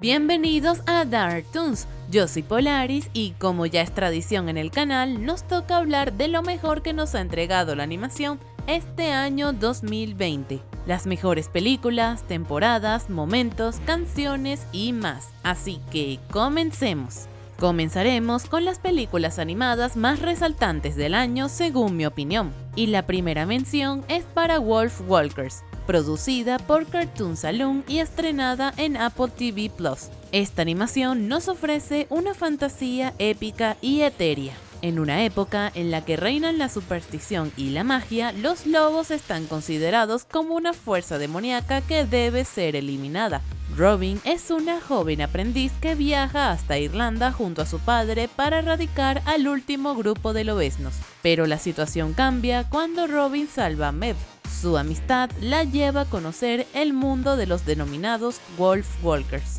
Bienvenidos a Dark Toons, yo soy Polaris y como ya es tradición en el canal, nos toca hablar de lo mejor que nos ha entregado la animación este año 2020. Las mejores películas, temporadas, momentos, canciones y más. Así que comencemos. Comenzaremos con las películas animadas más resaltantes del año según mi opinión. Y la primera mención es para Wolf Walkers, producida por Cartoon Saloon y estrenada en Apple TV Plus. Esta animación nos ofrece una fantasía épica y etérea. En una época en la que reinan la superstición y la magia, los lobos están considerados como una fuerza demoníaca que debe ser eliminada. Robin es una joven aprendiz que viaja hasta Irlanda junto a su padre para erradicar al último grupo de lobesnos. Pero la situación cambia cuando Robin salva a Mev, su amistad la lleva a conocer el mundo de los denominados Wolf Walkers.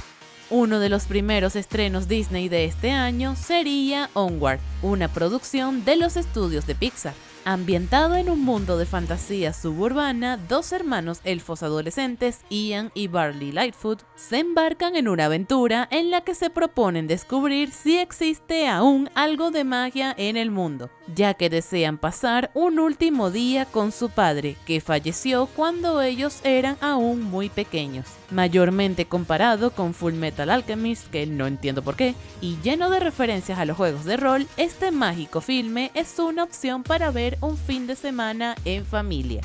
Uno de los primeros estrenos Disney de este año sería Onward, una producción de los estudios de Pixar. Ambientado en un mundo de fantasía suburbana, dos hermanos elfos adolescentes, Ian y Barley Lightfoot, se embarcan en una aventura en la que se proponen descubrir si existe aún algo de magia en el mundo, ya que desean pasar un último día con su padre, que falleció cuando ellos eran aún muy pequeños. Mayormente comparado con Full Metal Alchemist, que no entiendo por qué, y lleno de referencias a los juegos de rol, este mágico filme es una opción para ver un fin de semana en familia.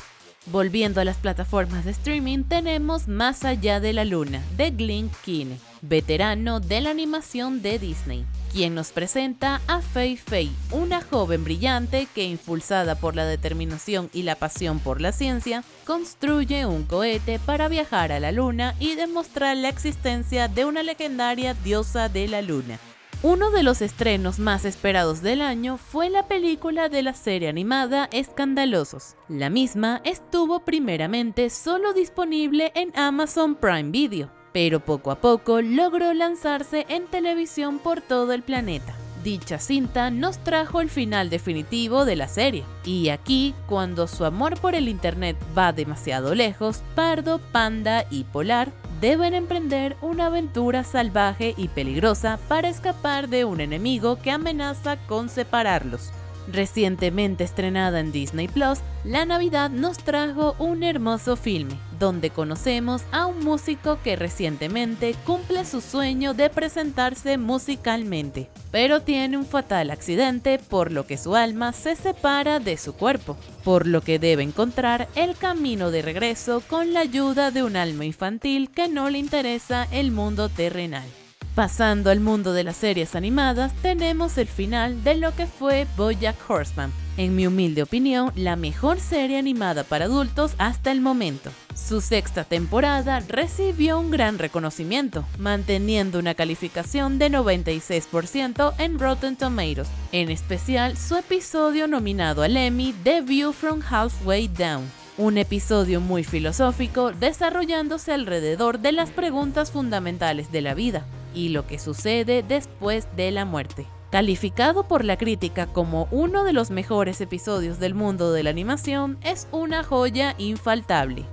Volviendo a las plataformas de streaming, tenemos Más allá de la luna, de Glenn Keane, veterano de la animación de Disney, quien nos presenta a Fei Fei, una joven brillante que, impulsada por la determinación y la pasión por la ciencia, construye un cohete para viajar a la luna y demostrar la existencia de una legendaria diosa de la luna. Uno de los estrenos más esperados del año fue la película de la serie animada Escandalosos. La misma estuvo primeramente solo disponible en Amazon Prime Video, pero poco a poco logró lanzarse en televisión por todo el planeta. Dicha cinta nos trajo el final definitivo de la serie, y aquí, cuando su amor por el internet va demasiado lejos, Pardo, Panda y Polar deben emprender una aventura salvaje y peligrosa para escapar de un enemigo que amenaza con separarlos. Recientemente estrenada en Disney Plus, la Navidad nos trajo un hermoso filme, donde conocemos a un músico que recientemente cumple su sueño de presentarse musicalmente, pero tiene un fatal accidente por lo que su alma se separa de su cuerpo, por lo que debe encontrar el camino de regreso con la ayuda de un alma infantil que no le interesa el mundo terrenal. Pasando al mundo de las series animadas, tenemos el final de lo que fue Bojack Horseman, en mi humilde opinión, la mejor serie animada para adultos hasta el momento. Su sexta temporada recibió un gran reconocimiento, manteniendo una calificación de 96% en Rotten Tomatoes, en especial su episodio nominado al Emmy The View from Halfway Down un episodio muy filosófico desarrollándose alrededor de las preguntas fundamentales de la vida, y lo que sucede después de la muerte. Calificado por la crítica como uno de los mejores episodios del mundo de la animación, es una joya infaltable.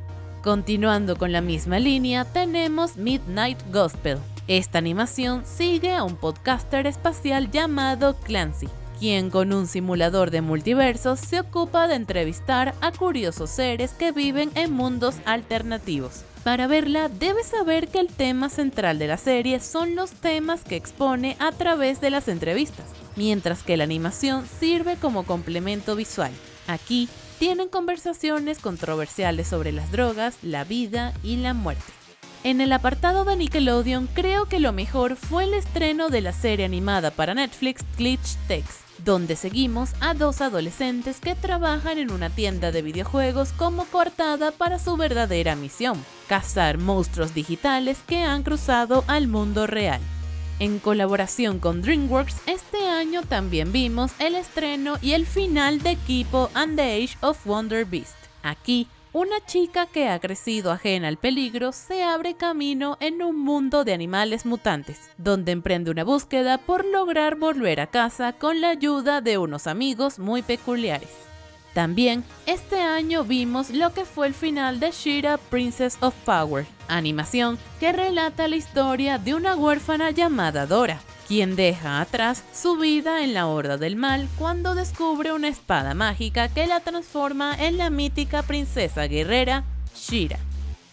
Continuando con la misma línea, tenemos Midnight Gospel. Esta animación sigue a un podcaster espacial llamado Clancy, quien con un simulador de multiversos se ocupa de entrevistar a curiosos seres que viven en mundos alternativos. Para verla, debes saber que el tema central de la serie son los temas que expone a través de las entrevistas, mientras que la animación sirve como complemento visual. Aquí tienen conversaciones controversiales sobre las drogas, la vida y la muerte. En el apartado de Nickelodeon creo que lo mejor fue el estreno de la serie animada para Netflix Glitch Text donde seguimos a dos adolescentes que trabajan en una tienda de videojuegos como coartada para su verdadera misión, cazar monstruos digitales que han cruzado al mundo real. En colaboración con DreamWorks, este año también vimos el estreno y el final de Kipo and the Age of Wonder Beast. Aquí una chica que ha crecido ajena al peligro se abre camino en un mundo de animales mutantes, donde emprende una búsqueda por lograr volver a casa con la ayuda de unos amigos muy peculiares. También, este año vimos lo que fue el final de Shira Princess of Power, animación que relata la historia de una huérfana llamada Dora, quien deja atrás su vida en la Horda del Mal cuando descubre una espada mágica que la transforma en la mítica princesa guerrera Shira.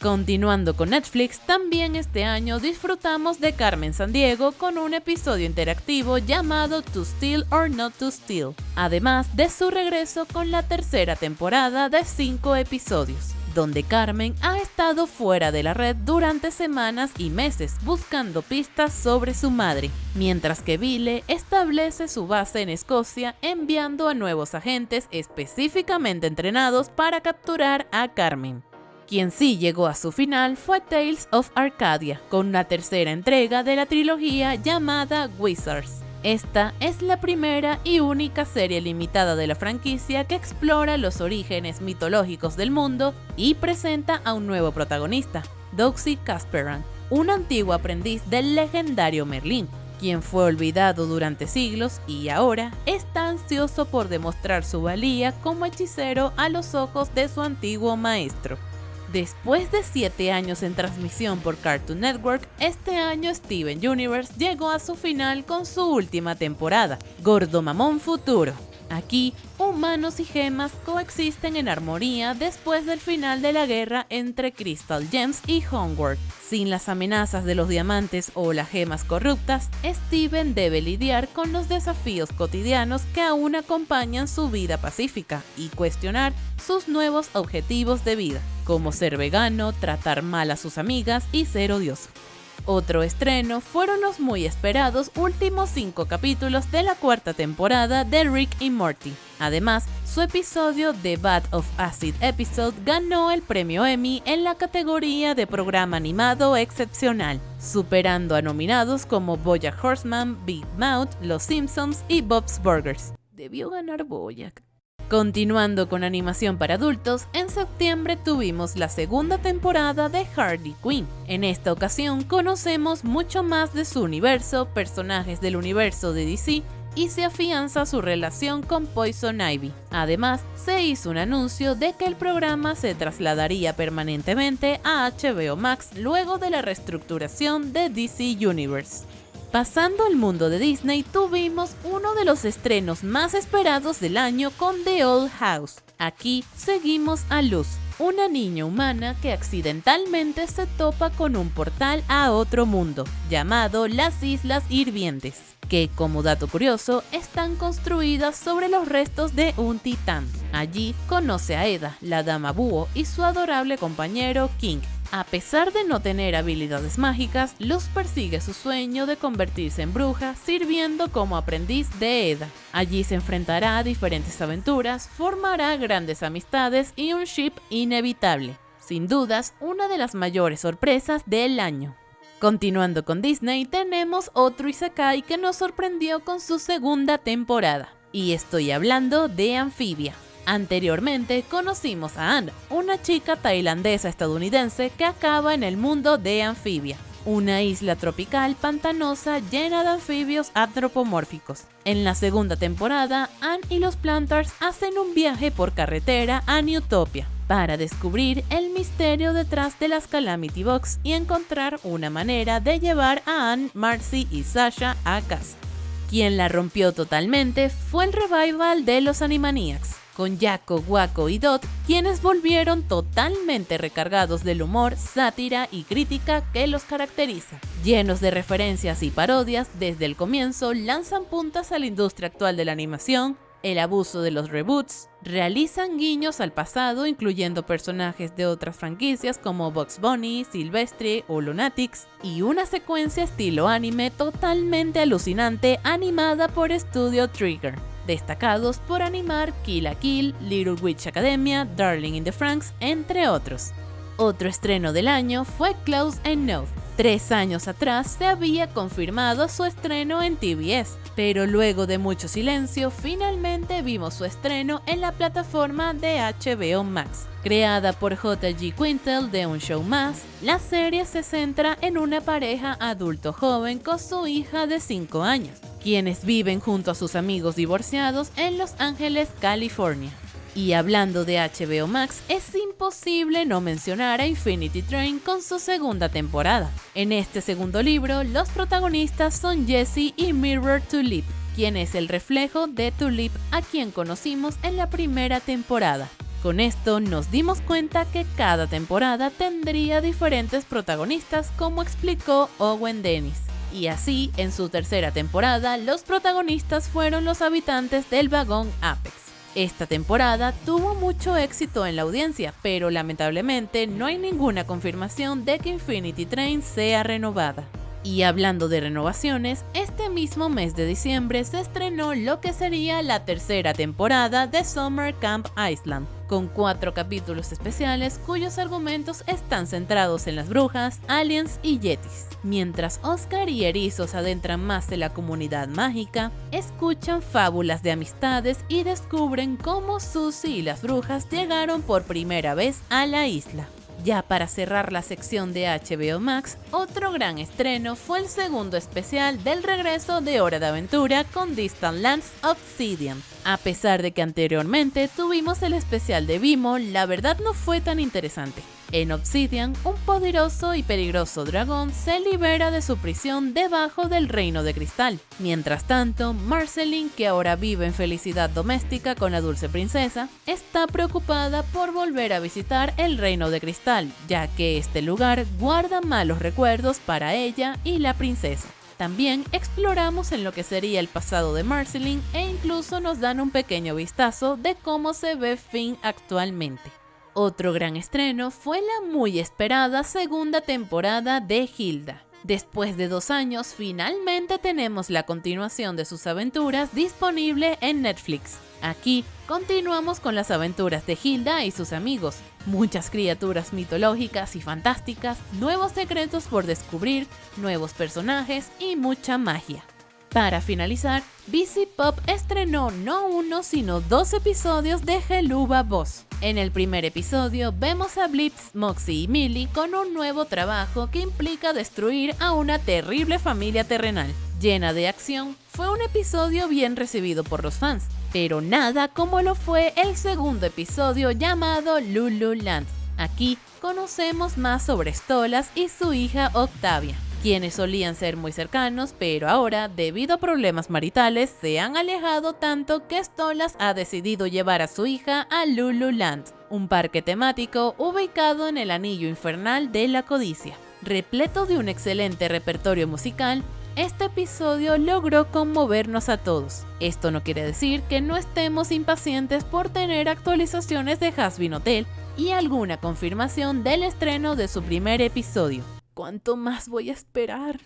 Continuando con Netflix, también este año disfrutamos de Carmen Sandiego con un episodio interactivo llamado To Steal or Not to Steal, además de su regreso con la tercera temporada de 5 episodios donde Carmen ha estado fuera de la red durante semanas y meses buscando pistas sobre su madre, mientras que Vile establece su base en Escocia enviando a nuevos agentes específicamente entrenados para capturar a Carmen. Quien sí llegó a su final fue Tales of Arcadia, con una tercera entrega de la trilogía llamada Wizards. Esta es la primera y única serie limitada de la franquicia que explora los orígenes mitológicos del mundo y presenta a un nuevo protagonista, Doxy Casperan, un antiguo aprendiz del legendario Merlín, quien fue olvidado durante siglos y ahora está ansioso por demostrar su valía como hechicero a los ojos de su antiguo maestro. Después de 7 años en transmisión por Cartoon Network, este año Steven Universe llegó a su final con su última temporada, Gordo Mamón Futuro. Aquí, humanos y gemas coexisten en armonía después del final de la guerra entre Crystal Gems y Homeworld. Sin las amenazas de los diamantes o las gemas corruptas, Steven debe lidiar con los desafíos cotidianos que aún acompañan su vida pacífica y cuestionar sus nuevos objetivos de vida, como ser vegano, tratar mal a sus amigas y ser odioso. Otro estreno fueron los muy esperados últimos cinco capítulos de la cuarta temporada de Rick y Morty. Además, su episodio The Bat of Acid Episode ganó el premio Emmy en la categoría de programa animado excepcional, superando a nominados como Bojack Horseman, Big Mouth, Los Simpsons y Bob's Burgers. Debió ganar Bojack. Continuando con animación para adultos, en septiembre tuvimos la segunda temporada de Harley Quinn. En esta ocasión conocemos mucho más de su universo, personajes del universo de DC y se afianza su relación con Poison Ivy. Además, se hizo un anuncio de que el programa se trasladaría permanentemente a HBO Max luego de la reestructuración de DC Universe. Pasando al mundo de Disney, tuvimos uno de los estrenos más esperados del año con The Old House. Aquí seguimos a Luz, una niña humana que accidentalmente se topa con un portal a otro mundo, llamado las Islas Hirvientes, que como dato curioso están construidas sobre los restos de un titán. Allí conoce a Eda, la dama búho, y su adorable compañero King, a pesar de no tener habilidades mágicas, Luz persigue su sueño de convertirse en bruja sirviendo como aprendiz de Eda. Allí se enfrentará a diferentes aventuras, formará grandes amistades y un ship inevitable. Sin dudas, una de las mayores sorpresas del año. Continuando con Disney, tenemos otro Isekai que nos sorprendió con su segunda temporada. Y estoy hablando de Amphibia. Anteriormente conocimos a Anne, una chica tailandesa estadounidense que acaba en el mundo de Anfibia, una isla tropical pantanosa llena de anfibios antropomórficos. En la segunda temporada, Anne y los Plantars hacen un viaje por carretera a Newtopia para descubrir el misterio detrás de las Calamity Box y encontrar una manera de llevar a Anne, Marcy y Sasha a casa. Quien la rompió totalmente fue el revival de los Animaniacs, con Jaco, Waco y Dot, quienes volvieron totalmente recargados del humor, sátira y crítica que los caracteriza. Llenos de referencias y parodias, desde el comienzo lanzan puntas a la industria actual de la animación, el abuso de los reboots, realizan guiños al pasado incluyendo personajes de otras franquicias como Bugs Bunny, Silvestre o Lunatics, y una secuencia estilo anime totalmente alucinante animada por Studio Trigger destacados por animar Kill la Kill, Little Witch Academia, Darling in the Franks, entre otros. Otro estreno del año fue Close Enough. Tres años atrás se había confirmado su estreno en TBS, pero luego de mucho silencio, finalmente vimos su estreno en la plataforma de HBO Max. Creada por JG Quintel de Un Show Más, la serie se centra en una pareja adulto joven con su hija de 5 años, quienes viven junto a sus amigos divorciados en Los Ángeles, California. Y hablando de HBO Max, es imposible no mencionar a Infinity Train con su segunda temporada. En este segundo libro, los protagonistas son Jesse y Mirror Tulip, quien es el reflejo de Tulip a quien conocimos en la primera temporada. Con esto nos dimos cuenta que cada temporada tendría diferentes protagonistas como explicó Owen Dennis. Y así, en su tercera temporada, los protagonistas fueron los habitantes del vagón Apex. Esta temporada tuvo mucho éxito en la audiencia, pero lamentablemente no hay ninguna confirmación de que Infinity Train sea renovada. Y hablando de renovaciones, este mismo mes de diciembre se estrenó lo que sería la tercera temporada de Summer Camp Island, con cuatro capítulos especiales cuyos argumentos están centrados en las brujas, aliens y yetis. Mientras Oscar y Erizos adentran más en la comunidad mágica, escuchan fábulas de amistades y descubren cómo Susie y las brujas llegaron por primera vez a la isla. Ya para cerrar la sección de HBO Max, otro gran estreno fue el segundo especial del regreso de Hora de Aventura con Distant Lands Obsidian. A pesar de que anteriormente tuvimos el especial de Vimo, la verdad no fue tan interesante. En Obsidian, un poderoso y peligroso dragón se libera de su prisión debajo del Reino de Cristal. Mientras tanto, Marceline, que ahora vive en felicidad doméstica con la dulce princesa, está preocupada por volver a visitar el Reino de Cristal, ya que este lugar guarda malos recuerdos para ella y la princesa. También exploramos en lo que sería el pasado de Marceline e incluso nos dan un pequeño vistazo de cómo se ve Finn actualmente. Otro gran estreno fue la muy esperada segunda temporada de Hilda. Después de dos años, finalmente tenemos la continuación de sus aventuras disponible en Netflix. Aquí continuamos con las aventuras de Hilda y sus amigos, muchas criaturas mitológicas y fantásticas, nuevos secretos por descubrir, nuevos personajes y mucha magia. Para finalizar, BC Pop estrenó no uno sino dos episodios de Geluba Boss. En el primer episodio vemos a Blitz, Moxie y Millie con un nuevo trabajo que implica destruir a una terrible familia terrenal. Llena de acción, fue un episodio bien recibido por los fans, pero nada como lo fue el segundo episodio llamado Lululand. Aquí conocemos más sobre Stolas y su hija Octavia quienes solían ser muy cercanos, pero ahora, debido a problemas maritales, se han alejado tanto que Stolas ha decidido llevar a su hija a Lululand, un parque temático ubicado en el anillo infernal de la codicia. Repleto de un excelente repertorio musical, este episodio logró conmovernos a todos. Esto no quiere decir que no estemos impacientes por tener actualizaciones de Hasbin Hotel y alguna confirmación del estreno de su primer episodio. ¿Cuánto más voy a esperar?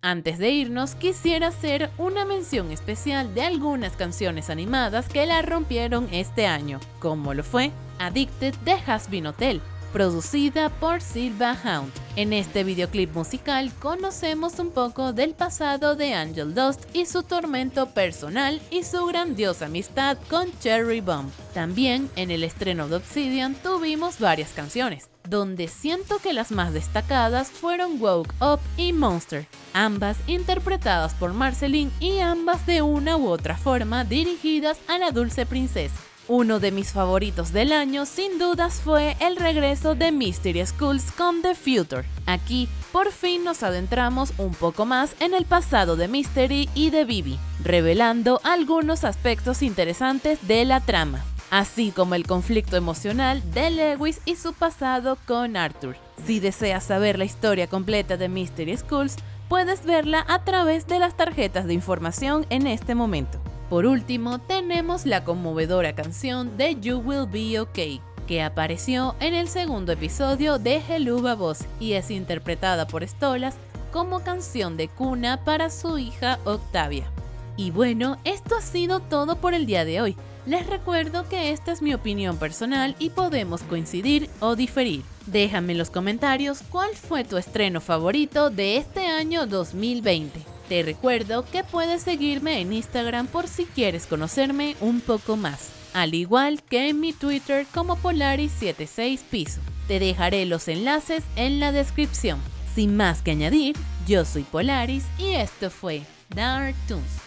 Antes de irnos, quisiera hacer una mención especial de algunas canciones animadas que la rompieron este año, como lo fue Addicted de Hasbin Hotel, producida por Silva Hound. En este videoclip musical conocemos un poco del pasado de Angel Dust y su tormento personal y su grandiosa amistad con Cherry Bomb. También en el estreno de Obsidian tuvimos varias canciones, donde siento que las más destacadas fueron Woke Up y Monster, ambas interpretadas por Marceline y ambas de una u otra forma dirigidas a la dulce princesa. Uno de mis favoritos del año sin dudas fue el regreso de Mystery Schools con The Future. Aquí por fin nos adentramos un poco más en el pasado de Mystery y de Bibi, revelando algunos aspectos interesantes de la trama así como el conflicto emocional de Lewis y su pasado con Arthur. Si deseas saber la historia completa de Mystery Schools, puedes verla a través de las tarjetas de información en este momento. Por último, tenemos la conmovedora canción de You Will Be Okay, que apareció en el segundo episodio de Heluba Boss y es interpretada por Stolas como canción de cuna para su hija Octavia. Y bueno, esto ha sido todo por el día de hoy. Les recuerdo que esta es mi opinión personal y podemos coincidir o diferir. Déjame en los comentarios cuál fue tu estreno favorito de este año 2020. Te recuerdo que puedes seguirme en Instagram por si quieres conocerme un poco más, al igual que en mi Twitter como Polaris76 Piso. Te dejaré los enlaces en la descripción. Sin más que añadir, yo soy Polaris y esto fue Dark Toons.